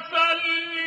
فل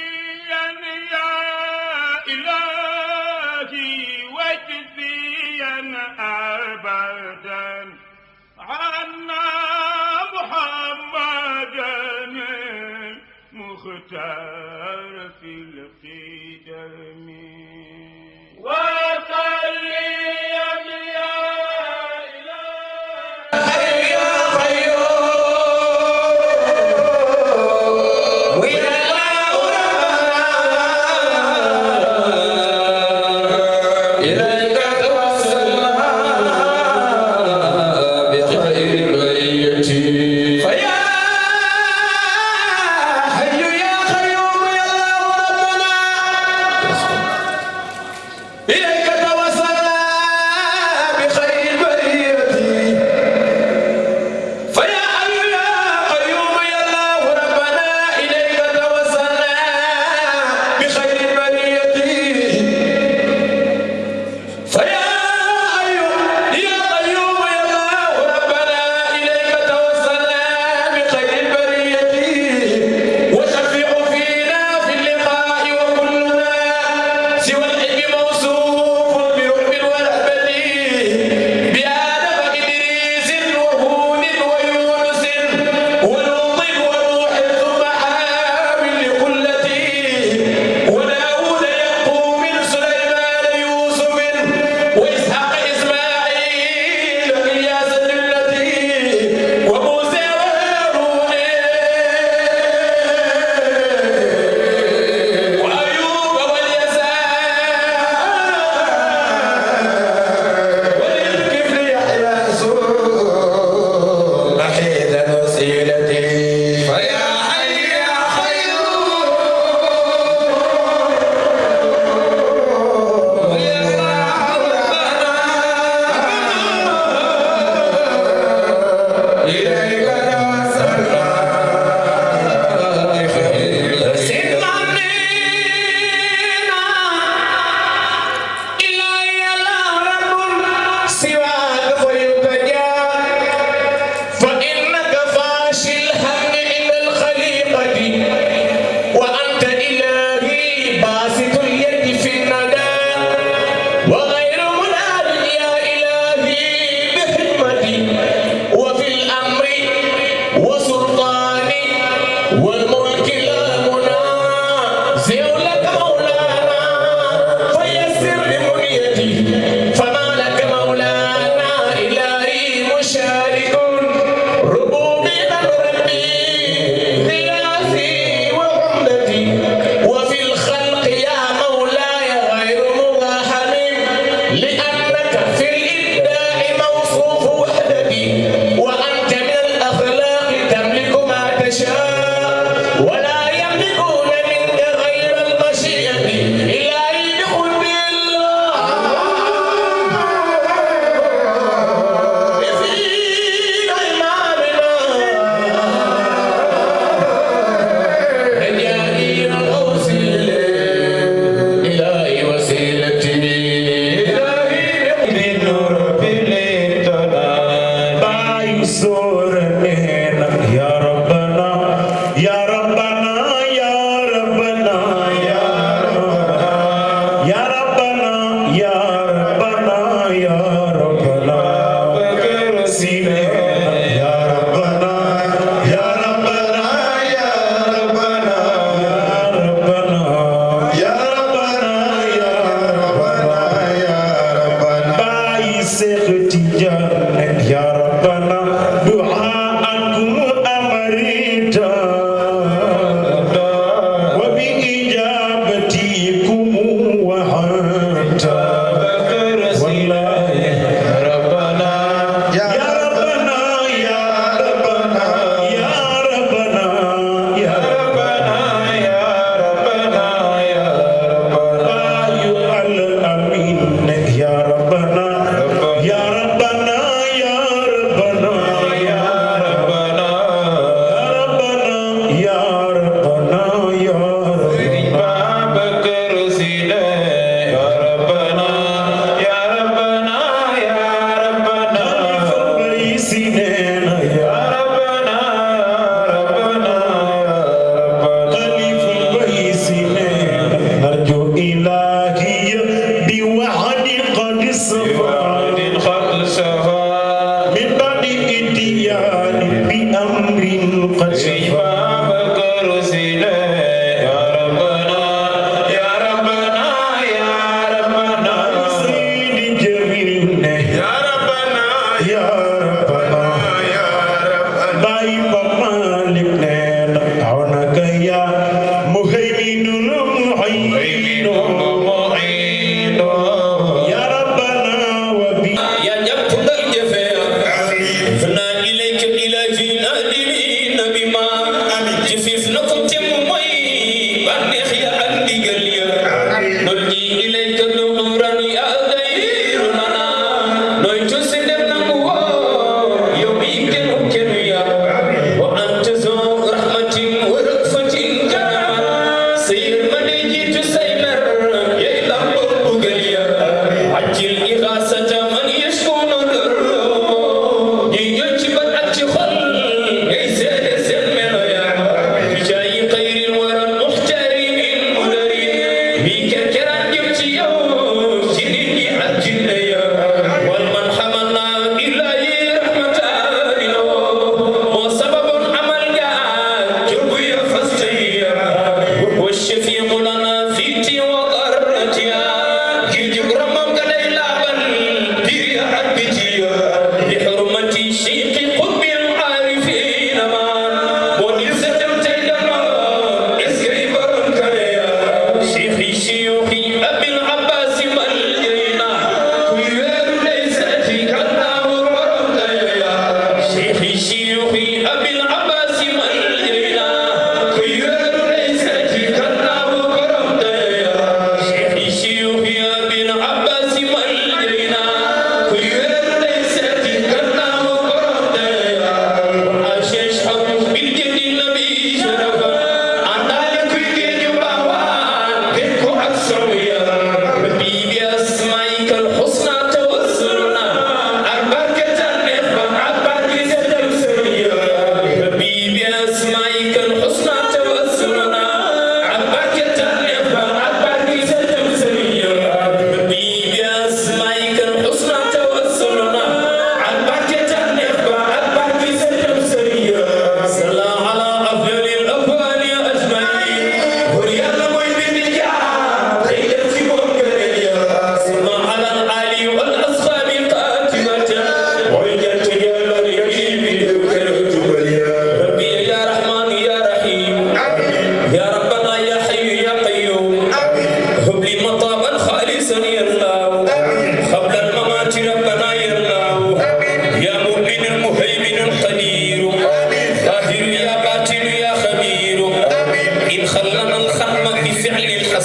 سيقي أبي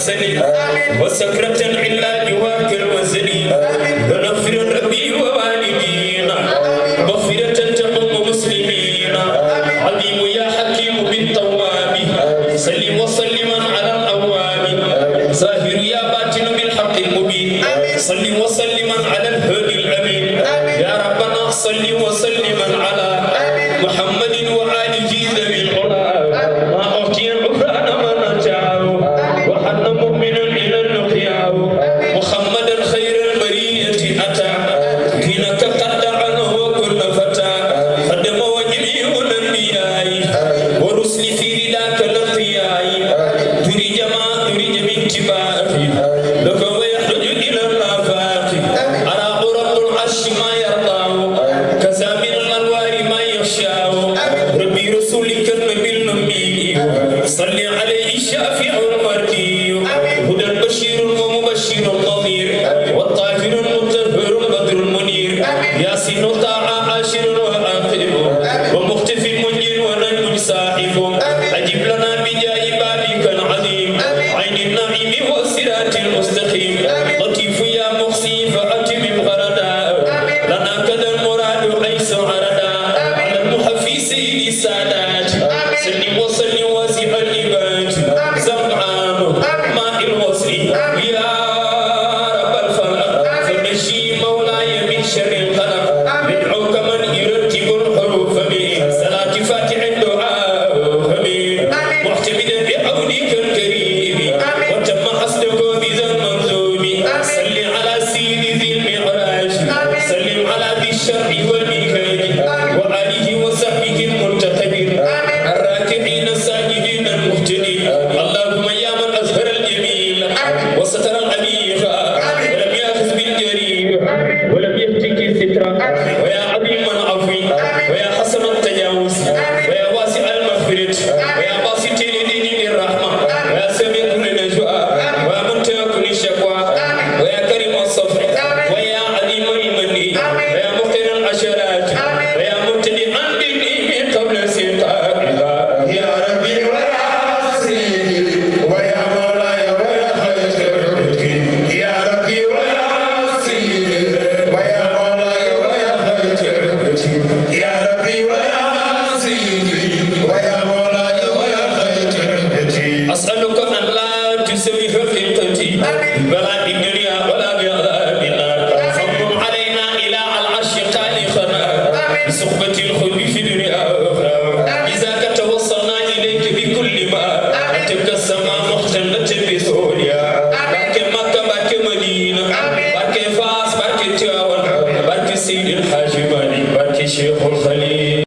الحسن وسكرة إلا جواك الوزن. ونفر ربي ووالدينا. مغفرة تمم مسلمين عظيم يا حكيم بالتواب. سلم وسلم على الأواب. ظاهر يا باطن بالحق المبين. سلم وسلم على الهدي الأمين. يا ربنا صل وسلم على محمد Estados بها ولا بها